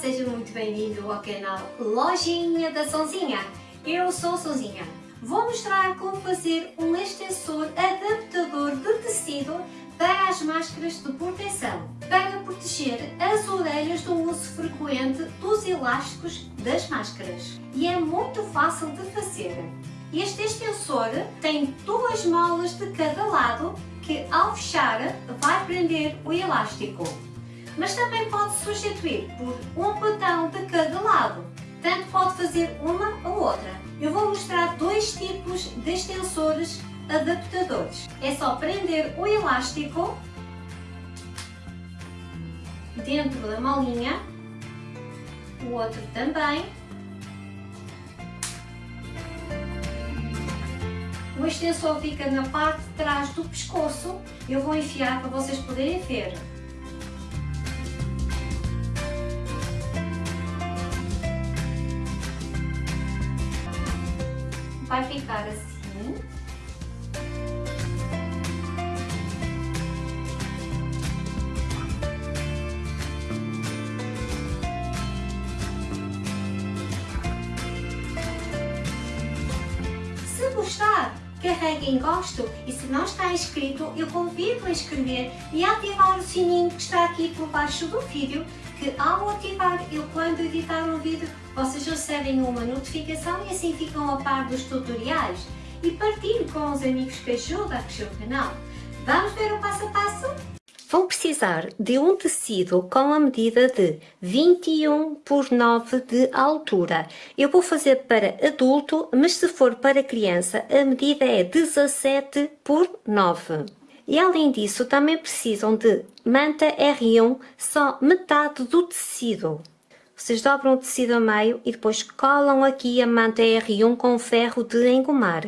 seja muito bem-vindo ao canal Lojinha da Sonzinha. Eu sou Sonzinha. Vou mostrar como fazer um extensor adaptador de tecido para as máscaras de proteção, para proteger as orelhas do uso frequente dos elásticos das máscaras. E é muito fácil de fazer. Este extensor tem duas molas de cada lado que ao fechar vai prender o elástico mas também pode substituir por um botão de cada lado. Tanto pode fazer uma ou outra. Eu vou mostrar dois tipos de extensores adaptadores. É só prender o elástico dentro da molinha, o outro também. O extensor fica na parte de trás do pescoço. Eu vou enfiar para vocês poderem ver. Vai ficar assim. Se gostar, carregue em gosto e se não está inscrito, eu convido a inscrever e ativar o sininho que está aqui por baixo do vídeo que ao ativar eu quando editar um vídeo vocês recebem uma notificação e assim ficam a par dos tutoriais e partilhe com os amigos que ajudam a crescer o canal. Vamos ver o passo a passo? Vão precisar de um tecido com a medida de 21 por 9 de altura. Eu vou fazer para adulto, mas se for para criança, a medida é 17 por 9. E além disso, também precisam de manta R1, só metade do tecido. Vocês dobram o tecido a meio e depois colam aqui a manta R1 com ferro de engomar.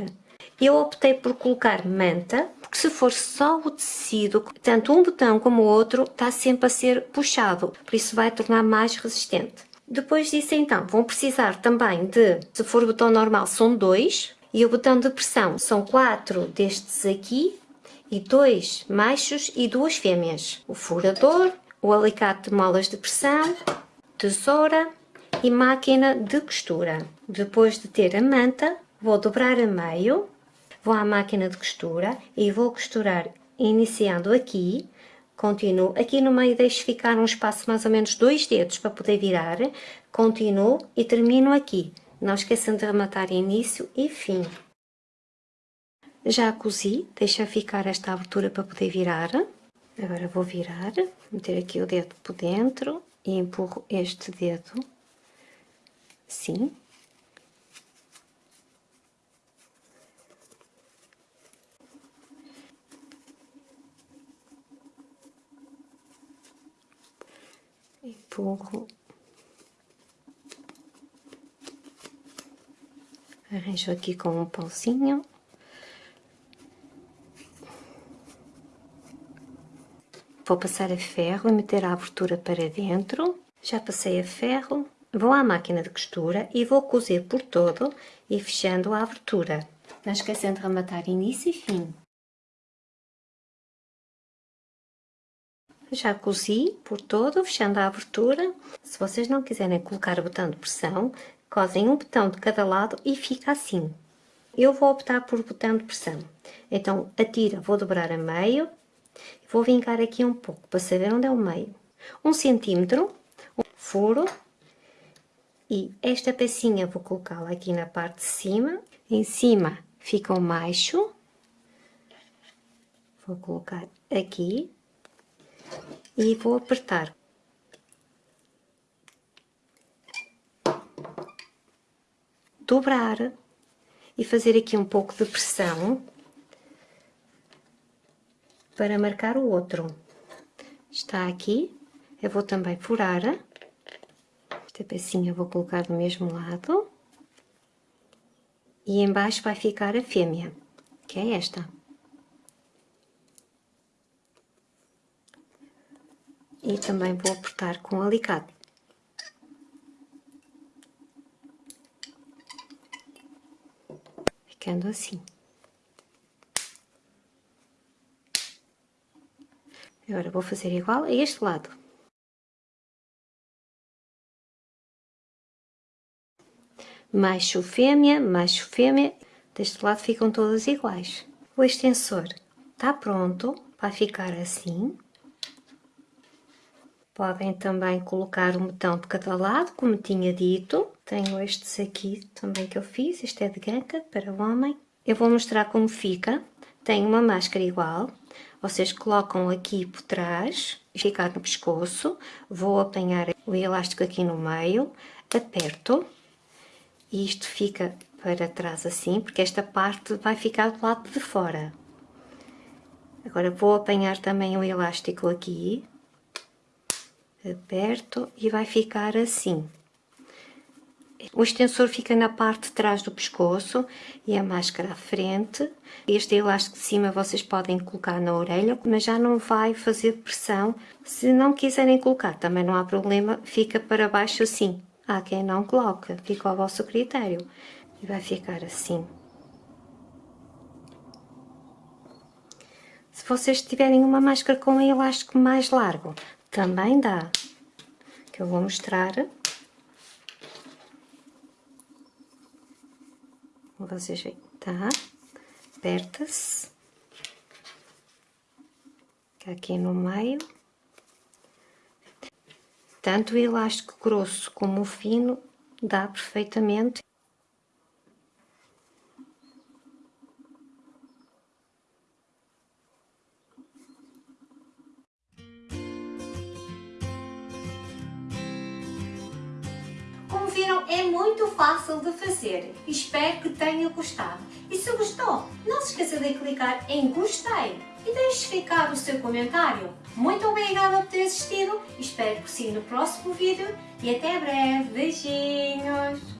Eu optei por colocar manta, porque se for só o tecido, tanto um botão como o outro está sempre a ser puxado, por isso vai tornar mais resistente. Depois disso então, vão precisar também de, se for botão normal são dois, e o botão de pressão são quatro destes aqui, e dois machos e duas fêmeas. O furador, o alicate de molas de pressão, tesoura e máquina de costura. Depois de ter a manta, vou dobrar a meio, vou à máquina de costura e vou costurar iniciando aqui, continuo, aqui no meio deixo ficar um espaço mais ou menos dois dedos para poder virar, continuo e termino aqui. Não esqueçam de rematar início e fim. Já cozi, deixa ficar esta abertura para poder virar. Agora vou virar, meter aqui o dedo por dentro e empurro este dedo, assim. Empurro. Arranjo aqui com um pauzinho. Vou passar a ferro e meter a abertura para dentro. Já passei a ferro. Vou à máquina de costura e vou cozer por todo e fechando a abertura. Não esquecendo de rematar início e fim. Já cozi por todo, fechando a abertura. Se vocês não quiserem colocar botão de pressão, cosem um botão de cada lado e fica assim. Eu vou optar por botão de pressão. Então, a tira vou dobrar a meio Vou vincar aqui um pouco para saber onde é o meio. Um centímetro, um furo e esta pecinha vou colocá-la aqui na parte de cima. Em cima fica o macho. Vou colocar aqui e vou apertar. Dobrar e fazer aqui um pouco de pressão para marcar o outro. Está aqui, eu vou também furar. Esta pecinha vou colocar do mesmo lado. E embaixo vai ficar a fêmea, que é esta. E também vou apertar com alicate. Ficando assim. Agora vou fazer igual a este lado. macho fêmea, macho fêmea, deste lado ficam todas iguais. O extensor está pronto, vai ficar assim. Podem também colocar um botão de cada lado, como tinha dito. Tenho estes aqui também que eu fiz, este é de ganca para o homem. Eu vou mostrar como fica. Tenho uma máscara igual, vocês colocam aqui por trás, ficar no pescoço, vou apanhar o elástico aqui no meio, aperto, e isto fica para trás assim, porque esta parte vai ficar do lado de fora. Agora vou apanhar também o elástico aqui, aperto e vai ficar assim. O extensor fica na parte de trás do pescoço e a máscara à frente. Este elástico de cima vocês podem colocar na orelha, mas já não vai fazer pressão. Se não quiserem colocar, também não há problema, fica para baixo assim. Há quem não coloca, fica ao vosso critério. E vai ficar assim. Se vocês tiverem uma máscara com um elástico mais largo, também dá. Que eu vou mostrar. vocês veem, tá? Aperta-se. Aqui no meio. Tanto o elástico grosso como o fino dá perfeitamente. Viram, é muito fácil de fazer. Espero que tenha gostado. E se gostou, não se esqueça de clicar em gostei e deixe ficar o seu comentário. Muito obrigada por ter assistido, espero que sim no próximo vídeo e até breve. Beijinhos!